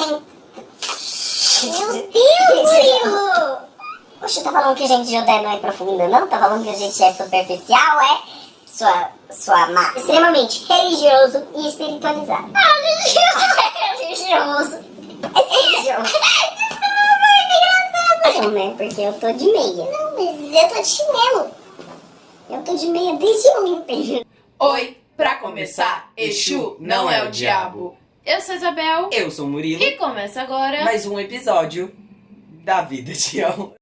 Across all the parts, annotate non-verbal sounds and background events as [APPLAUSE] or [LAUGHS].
assim... Meu Deus, Murilo! Oxe, tá falando que a gente de Judé não é profunda, não? Tá falando que a gente é superficial, é? Sua, sua má, extremamente religioso e espiritualizado. Ah, religioso. [LAUGHS] É religioso. Não, né? Porque eu tô de meia. Não, mas eu tô de chinelo. Eu tô de meia desde ontem. Oi, pra começar, Exu não é o diabo. Eu sou Isabel. Eu sou o Murilo. E começa agora mais um episódio da Vida de El.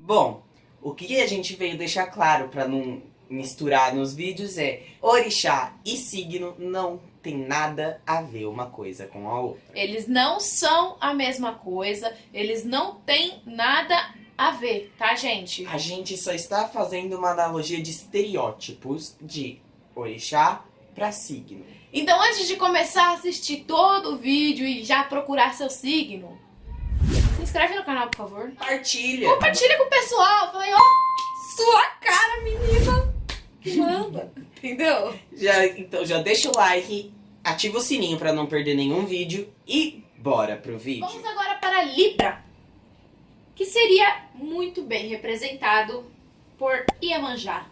Bom, o que a gente veio deixar claro para não misturar nos vídeos é orixá e signo não tem nada a ver uma coisa com a outra. Eles não são a mesma coisa, eles não têm nada a ver, tá, gente? A gente só está fazendo uma analogia de estereótipos de orixá para signo. Então, antes de começar a assistir todo o vídeo e já procurar seu signo, se inscreve no canal, por favor. Partilha. Compartilha com o pessoal. Falei, ó, sua cara, menina. Manda. Entendeu? Já, então já deixa o like, ativa o sininho para não perder nenhum vídeo e bora pro vídeo. Vamos agora para Libra, que seria muito bem representado por Iemanjá.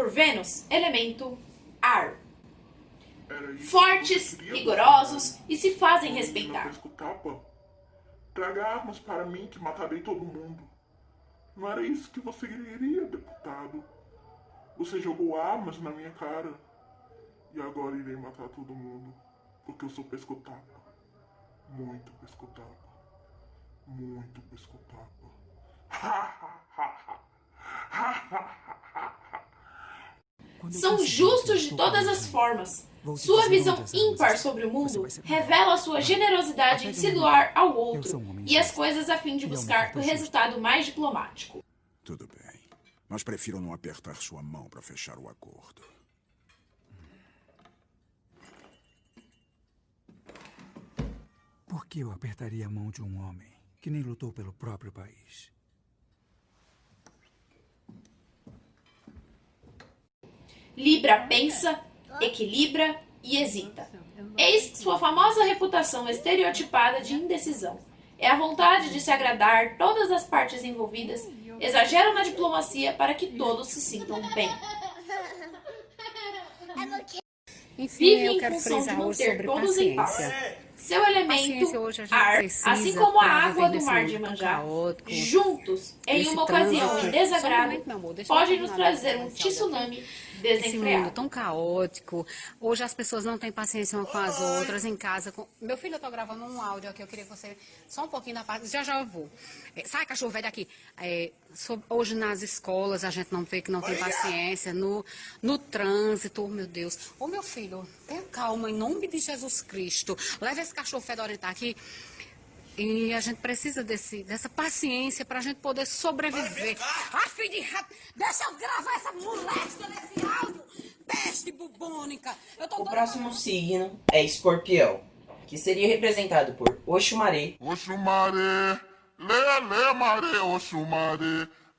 Por Vênus, elemento ar. Fortes, rigorosos e se fazem respeitar. Traga armas para mim que matarei todo mundo. Não era isso que você queria, deputado. Você jogou armas na minha cara. E agora irei matar todo mundo. Porque eu sou pescotapa. Muito pescotapa. Muito pescotapa. [LAUGHS] São justos de todas as formas. Sua visão ímpar sobre o mundo revela sua generosidade em se doar ao outro e as coisas a fim de buscar o resultado mais diplomático. Tudo bem, mas prefiro não apertar sua mão para fechar o acordo. Por que eu apertaria a mão de um homem que nem lutou pelo próprio país? Libra pensa, equilibra e hesita. Eis sua famosa reputação estereotipada de indecisão. É a vontade de se agradar todas as partes envolvidas, exagera na diplomacia para que todos se sintam bem. [LAUGHS] Enfim, Vive eu em quero função de frisar hoje manter sobre todos em paz. paciência. Seu elemento, hoje a gente ar, assim como a água do mar de caótico, juntos, em uma ocasião de desagrado, podem nos trazer um tsunami Esse mundo tão caótico. Hoje as pessoas não têm paciência uma com as outras em casa. com- Meu filho, eu tô gravando um áudio aqui, eu queria que você. Só um pouquinho da parte. Já já eu vou. É, sai, cachorro velho daqui. É, Hoje nas escolas a gente não vê que não tem paciência. No, no trânsito, oh, meu Deus. Ô meu filho, tenha calma, em nome de Jesus Cristo. Leva esse cachorro fedorento aqui. E a gente precisa desse, dessa paciência pra gente poder sobreviver. Ah, filho de rato, deixa eu gravar essa moléstia nesse áudio. Peste bubônica. Eu tô O próximo signo é escorpião, que seria representado por Oxumaré, Oxumaré, lê, lê, maré, Oxumaré.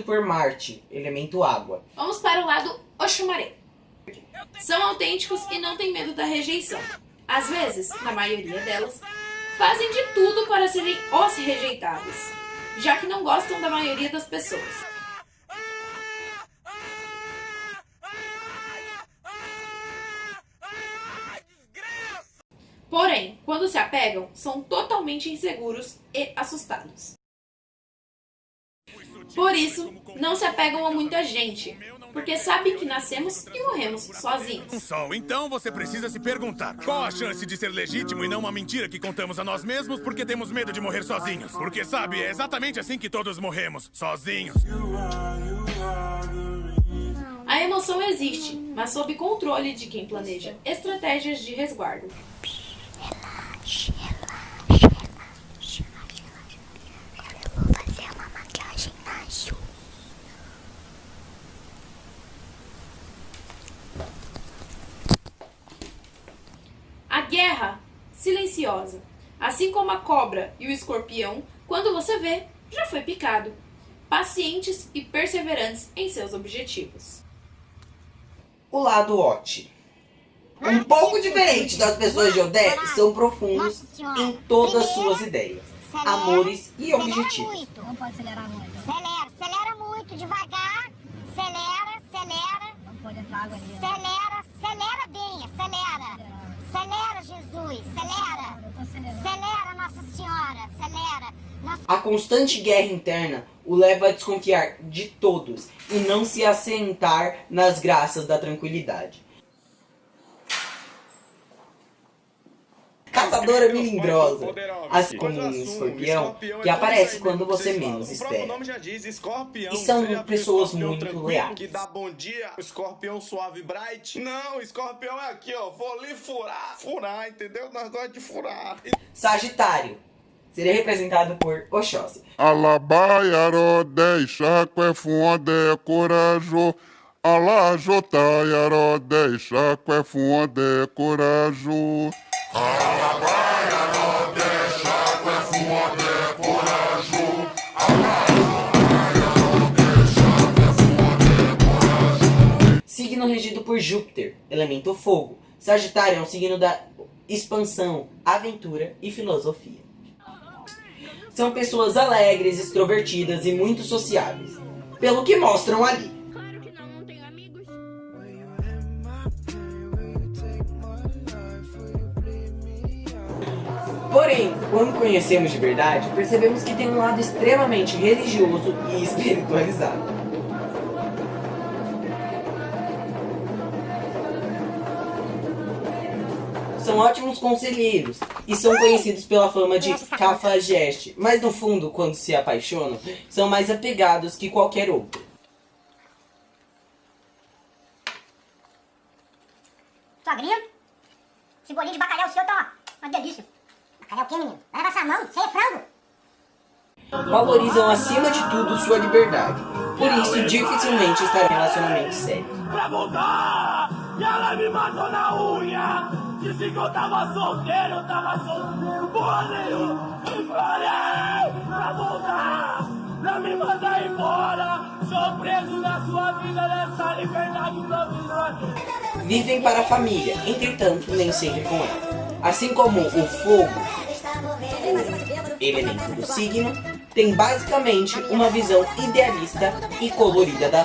regida por Marte, elemento água. Vamos para o lado Oxumaré. São autênticos e não têm medo da rejeição. Às vezes, na maioria delas, fazem de tudo para serem os rejeitados, já que não gostam da maioria das pessoas. Porém, quando se apegam, são totalmente inseguros e assustados. Por isso, não se apegam a muita gente, porque sabem que nascemos e morremos sozinhos. Sol, então você precisa se perguntar: qual a chance de ser legítimo e não uma mentira que contamos a nós mesmos porque temos medo de morrer sozinhos? Porque sabe, é exatamente assim que todos morremos, sozinhos. A emoção existe, mas sob controle de quem planeja estratégias de resguardo. Relaxa, relaxa, relaxa, relaxa. Eu vou fazer uma maquiagem na Ju. A guerra silenciosa. Assim como a cobra e o escorpião, quando você vê, já foi picado. Pacientes e perseverantes em seus objetivos. O lado Ot. Um pouco diferente das pessoas de Odé, são profundos em todas suas ideias, amores e objetivos. Não pode acelerar muito. Acelera, acelera muito, devagar. Acelera, acelera. Não pode entrar água ali. Acelera, acelera bem, acelera. Acelera, Jesus, acelera. Acelera, Nossa Senhora, acelera. Nossa... A constante guerra interna o leva a desconfiar de todos e não se assentar nas graças da tranquilidade. Caçadora melindrosa, assim como um escorpião, que aparece quando você menos espera. E são pessoas muito leais. Que dá bom dia, escorpião suave bright. Não, escorpião é aqui, ó. Vou ali furar. Furar, entendeu? Nós gostamos de furar. Sagitário seria representado por Oxóssi. Alabayaro deixa que fonde corajo. Alajotayaro deixa que fonde corajo. Alabayaro deixa que fonde corajo. Signo regido por Júpiter, elemento fogo. Sagitário é um signo da expansão, aventura e filosofia. São pessoas alegres, extrovertidas e muito sociáveis, pelo que mostram ali. Porém, quando conhecemos de verdade, percebemos que tem um lado extremamente religioso e [LAUGHS] espiritualizado. São ótimos conselheiros e são conhecidos pela fama de cafajeste, mas no fundo, quando se apaixonam, são mais apegados que qualquer outro. Sogrinho, esse bolinho de bacalhau seu tá uma delícia. Bacalhau quê, menino? Leva essa mão, isso aí é frango. Valorizam acima de tudo sua liberdade, por isso dificilmente estarão em relacionamentos sérios. pra voltar. E ela me matou na unha. Disse que eu tava solteiro, eu tava solteiro, porra nenhuma. E falei pra voltar. Não me manda embora. Sou preso na sua vida, nessa liberdade provisória. Vivem para a família, entretanto, nem sempre com ela. Assim como o fogo, elemento do signo, tem basicamente uma visão idealista e colorida da